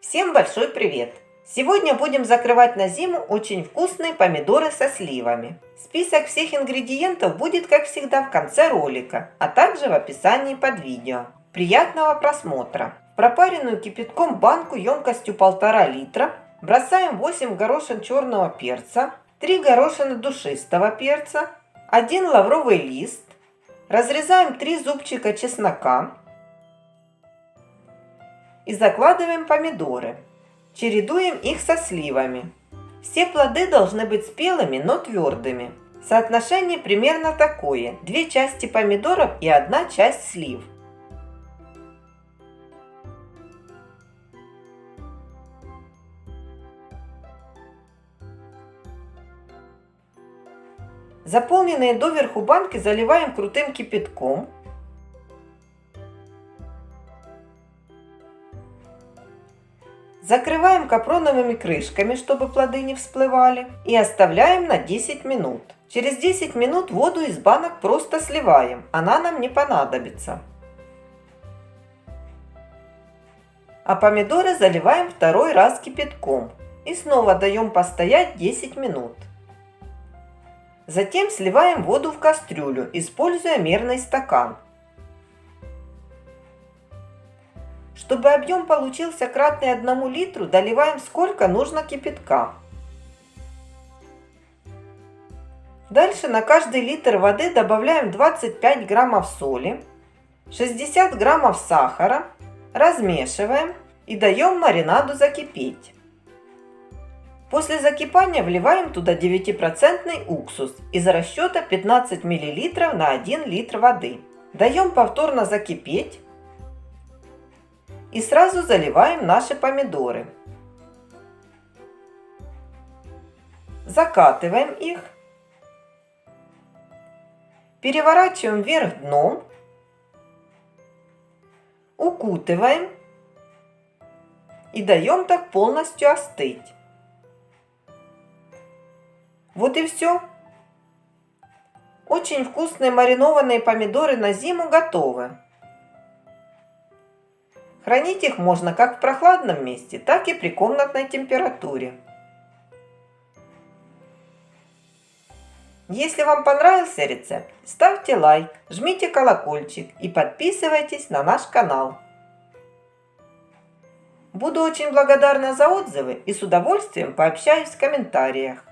Всем большой привет! Сегодня будем закрывать на зиму очень вкусные помидоры со сливами. Список всех ингредиентов будет, как всегда, в конце ролика, а также в описании под видео. Приятного просмотра! В пропаренную кипятком банку емкостью 1,5 литра бросаем 8 горошин черного перца, 3 горошины душистого перца, 1 лавровый лист, разрезаем 3 зубчика чеснока, и закладываем помидоры. Чередуем их со сливами. Все плоды должны быть спелыми, но твердыми. Соотношение примерно такое. Две части помидоров и одна часть слив. Заполненные доверху банки заливаем крутым кипятком Закрываем капроновыми крышками, чтобы плоды не всплывали. И оставляем на 10 минут. Через 10 минут воду из банок просто сливаем. Она нам не понадобится. А помидоры заливаем второй раз кипятком. И снова даем постоять 10 минут. Затем сливаем воду в кастрюлю, используя мерный стакан. Чтобы объем получился кратный одному литру, доливаем сколько нужно кипятка. Дальше на каждый литр воды добавляем 25 граммов соли, 60 граммов сахара, размешиваем и даем маринаду закипеть. После закипания вливаем туда 9% уксус из расчета 15 мл на 1 литр воды. Даем повторно закипеть и сразу заливаем наши помидоры. Закатываем их. Переворачиваем вверх дном. Укутываем. И даем так полностью остыть. Вот и все. Очень вкусные маринованные помидоры на зиму готовы. Хранить их можно как в прохладном месте, так и при комнатной температуре. Если вам понравился рецепт, ставьте лайк, жмите колокольчик и подписывайтесь на наш канал. Буду очень благодарна за отзывы и с удовольствием пообщаюсь в комментариях.